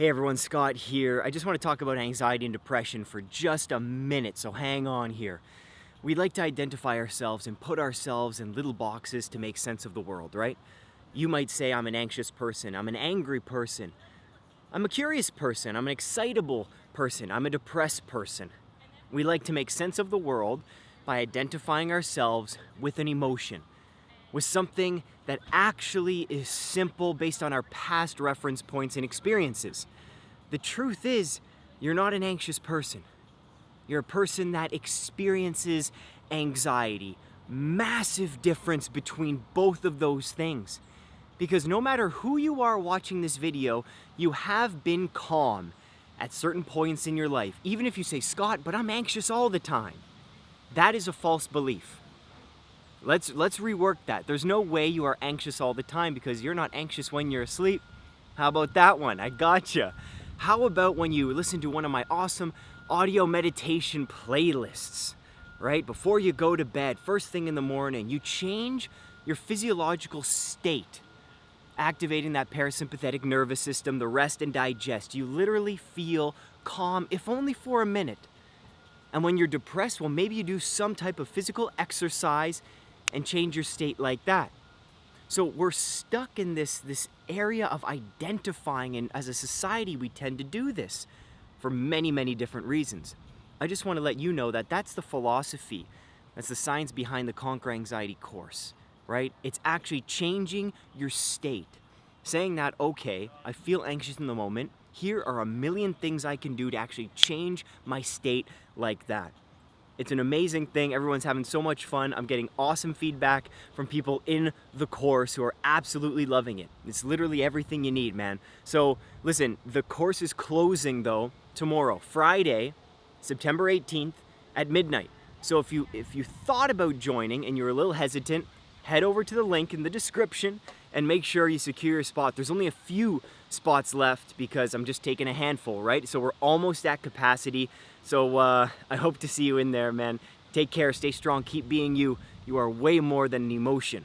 Hey everyone, Scott here. I just want to talk about anxiety and depression for just a minute, so hang on here. We like to identify ourselves and put ourselves in little boxes to make sense of the world, right? You might say I'm an anxious person, I'm an angry person, I'm a curious person, I'm an excitable person, I'm a depressed person. We like to make sense of the world by identifying ourselves with an emotion with something that actually is simple based on our past reference points and experiences. The truth is, you're not an anxious person. You're a person that experiences anxiety. Massive difference between both of those things. Because no matter who you are watching this video, you have been calm at certain points in your life. Even if you say, Scott, but I'm anxious all the time. That is a false belief. Let's, let's rework that. There's no way you are anxious all the time because you're not anxious when you're asleep. How about that one? I gotcha. How about when you listen to one of my awesome audio meditation playlists, right? Before you go to bed, first thing in the morning, you change your physiological state, activating that parasympathetic nervous system, the rest and digest. You literally feel calm, if only for a minute. And when you're depressed, well, maybe you do some type of physical exercise and change your state like that. So we're stuck in this, this area of identifying, and as a society, we tend to do this for many, many different reasons. I just want to let you know that that's the philosophy, that's the science behind the Conquer Anxiety course, right? It's actually changing your state. Saying that, okay, I feel anxious in the moment, here are a million things I can do to actually change my state like that. It's an amazing thing. Everyone's having so much fun. I'm getting awesome feedback from people in the course who are absolutely loving it. It's literally everything you need, man. So listen, the course is closing though tomorrow, Friday, September 18th at midnight. So if you if you thought about joining and you're a little hesitant, head over to the link in the description and make sure you secure your spot. There's only a few spots left because I'm just taking a handful, right? So we're almost at capacity. So uh, I hope to see you in there, man. Take care, stay strong, keep being you. You are way more than an emotion.